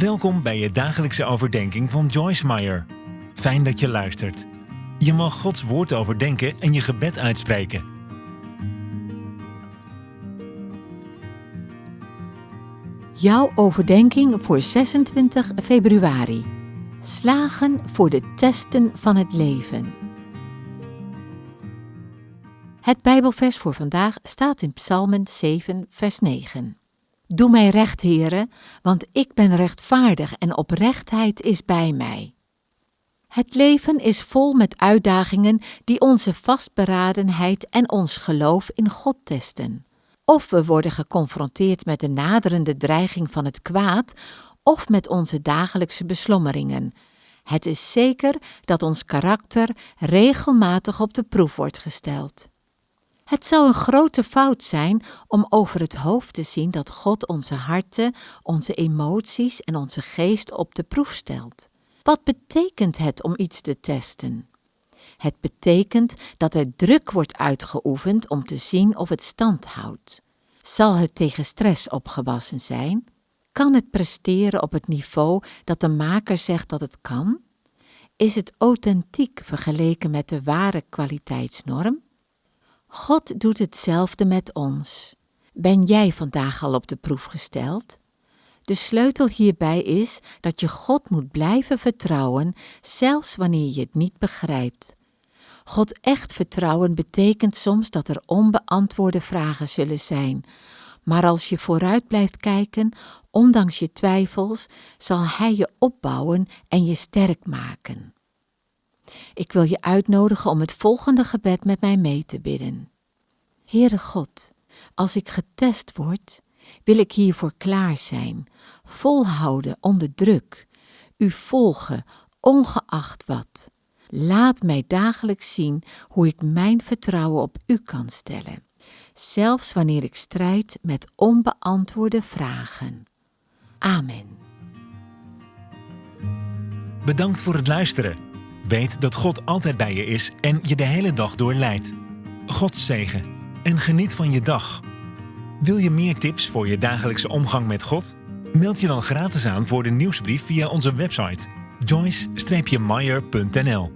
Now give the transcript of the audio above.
Welkom bij je dagelijkse overdenking van Joyce Meyer. Fijn dat je luistert. Je mag Gods woord overdenken en je gebed uitspreken. Jouw overdenking voor 26 februari. Slagen voor de testen van het leven. Het Bijbelvers voor vandaag staat in Psalmen 7, vers 9. Doe mij recht, heren, want ik ben rechtvaardig en oprechtheid is bij mij. Het leven is vol met uitdagingen die onze vastberadenheid en ons geloof in God testen. Of we worden geconfronteerd met de naderende dreiging van het kwaad, of met onze dagelijkse beslommeringen. Het is zeker dat ons karakter regelmatig op de proef wordt gesteld. Het zou een grote fout zijn om over het hoofd te zien dat God onze harten, onze emoties en onze geest op de proef stelt. Wat betekent het om iets te testen? Het betekent dat er druk wordt uitgeoefend om te zien of het stand houdt. Zal het tegen stress opgewassen zijn? Kan het presteren op het niveau dat de maker zegt dat het kan? Is het authentiek vergeleken met de ware kwaliteitsnorm? God doet hetzelfde met ons. Ben jij vandaag al op de proef gesteld? De sleutel hierbij is dat je God moet blijven vertrouwen, zelfs wanneer je het niet begrijpt. God echt vertrouwen betekent soms dat er onbeantwoorde vragen zullen zijn. Maar als je vooruit blijft kijken, ondanks je twijfels, zal Hij je opbouwen en je sterk maken. Ik wil je uitnodigen om het volgende gebed met mij mee te bidden. Heere God, als ik getest word, wil ik hiervoor klaar zijn, volhouden onder druk, u volgen, ongeacht wat. Laat mij dagelijks zien hoe ik mijn vertrouwen op u kan stellen, zelfs wanneer ik strijd met onbeantwoorde vragen. Amen. Bedankt voor het luisteren. Weet dat God altijd bij je is en je de hele dag door leidt. God zegen en geniet van je dag. Wil je meer tips voor je dagelijkse omgang met God? Meld je dan gratis aan voor de nieuwsbrief via onze website joyce-meyer.nl